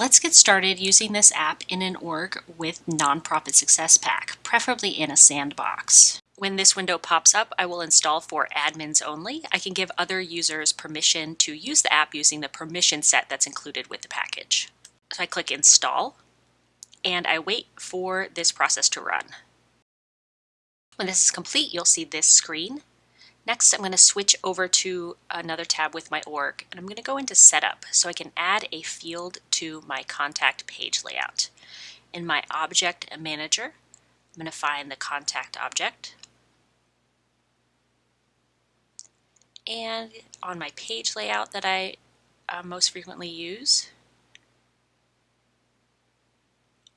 Let's get started using this app in an org with Nonprofit Success Pack, preferably in a sandbox. When this window pops up, I will install for admins only. I can give other users permission to use the app using the permission set that's included with the package. So I click install and I wait for this process to run. When this is complete, you'll see this screen. Next, I'm going to switch over to another tab with my org, and I'm going to go into Setup so I can add a field to my contact page layout. In my Object Manager, I'm going to find the contact object. And on my page layout that I uh, most frequently use,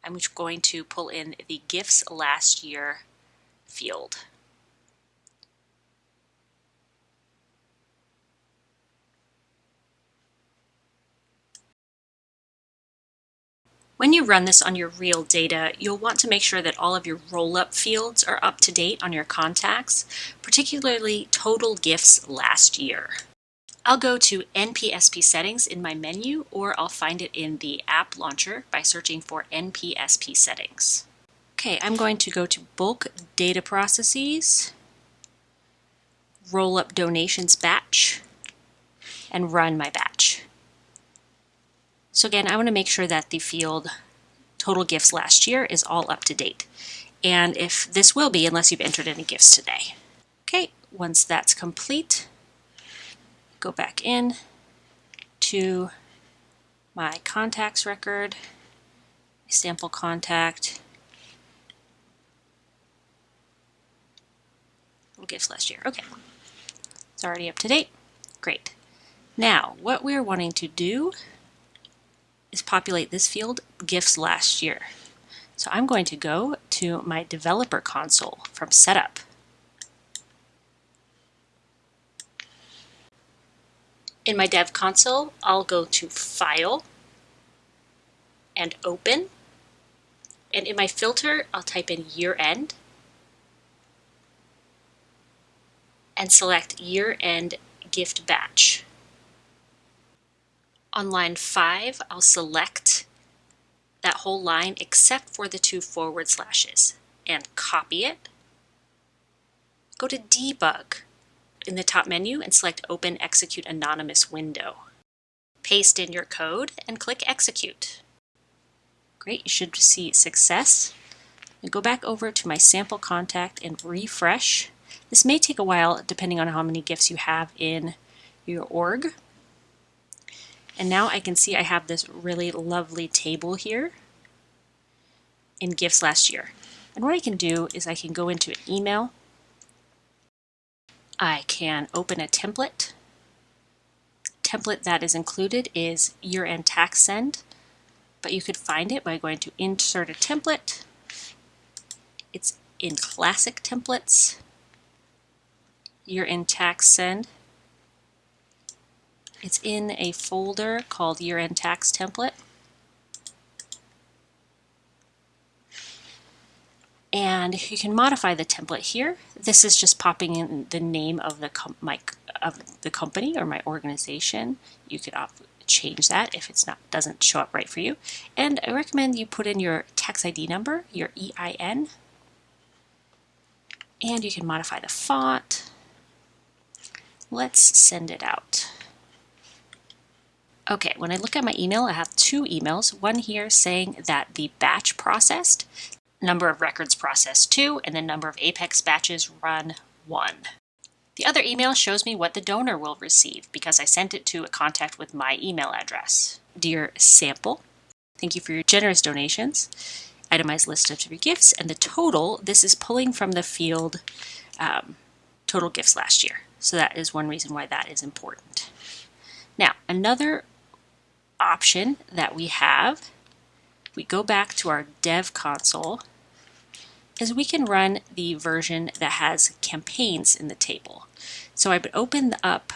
I'm going to pull in the gifts last year field. When you run this on your real data, you'll want to make sure that all of your roll-up fields are up to date on your contacts, particularly total gifts last year. I'll go to NPSP settings in my menu or I'll find it in the app launcher by searching for NPSP settings. Okay, I'm going to go to bulk data processes, roll up donations batch, and run my batch. So again, I want to make sure that the field total gifts last year is all up to date. And if this will be, unless you've entered any gifts today. Okay, once that's complete, go back in to my contacts record, sample contact, total gifts last year. Okay, it's already up to date. Great. Now, what we're wanting to do is populate this field, gifts last year. So I'm going to go to my developer console from setup. In my dev console, I'll go to file and open. And in my filter, I'll type in year end and select year end gift batch. On line 5, I'll select that whole line except for the two forward slashes and copy it. Go to Debug in the top menu and select Open Execute Anonymous window. Paste in your code and click Execute. Great, you should see success. Go back over to my sample contact and refresh. This may take a while depending on how many gifts you have in your org. And now I can see I have this really lovely table here in gifts last year. And what I can do is I can go into email. I can open a template. Template that is included is year-end tax send, but you could find it by going to insert a template. It's in classic templates. Year-end tax send. It's in a folder called year-end tax template. And you can modify the template here. This is just popping in the name of the, my, of the company or my organization. You could change that if it's not doesn't show up right for you. And I recommend you put in your tax ID number, your EIN, and you can modify the font. Let's send it out. Okay, when I look at my email, I have two emails. One here saying that the batch processed, number of records processed two, and the number of Apex batches run one. The other email shows me what the donor will receive because I sent it to a contact with my email address. Dear Sample, thank you for your generous donations. Itemized list of three gifts and the total, this is pulling from the field um, total gifts last year. So that is one reason why that is important. Now, another option that we have, we go back to our dev console, is we can run the version that has campaigns in the table. So I would open up,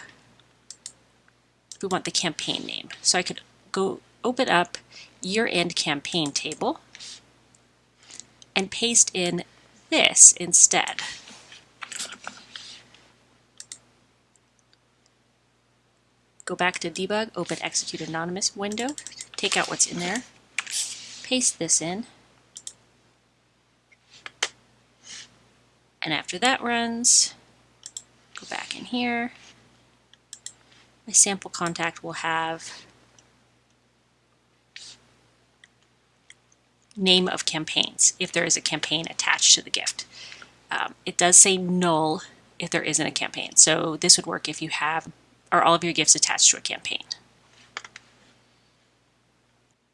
we want the campaign name. So I could go open up year-end campaign table and paste in this instead. Go back to debug, open execute anonymous window, take out what's in there, paste this in, and after that runs, go back in here, my sample contact will have name of campaigns if there is a campaign attached to the gift. Um, it does say null if there isn't a campaign. So this would work if you have are all of your gifts attached to a campaign.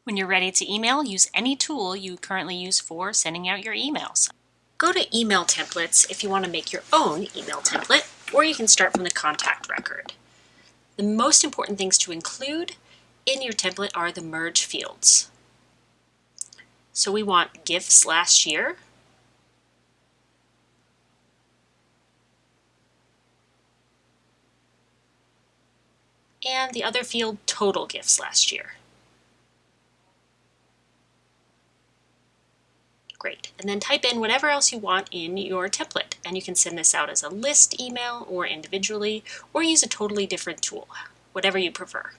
When you're ready to email, use any tool you currently use for sending out your emails. Go to email templates if you want to make your own email template, or you can start from the contact record. The most important things to include in your template are the merge fields. So we want gifts last year, and the other field total gifts last year. Great, and then type in whatever else you want in your template, and you can send this out as a list email or individually, or use a totally different tool, whatever you prefer.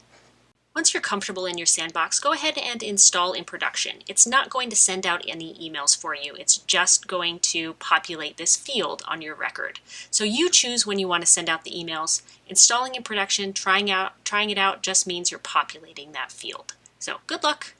Once you're comfortable in your sandbox, go ahead and install in production. It's not going to send out any emails for you. It's just going to populate this field on your record. So you choose when you want to send out the emails. Installing in production, trying out, trying it out just means you're populating that field. So good luck.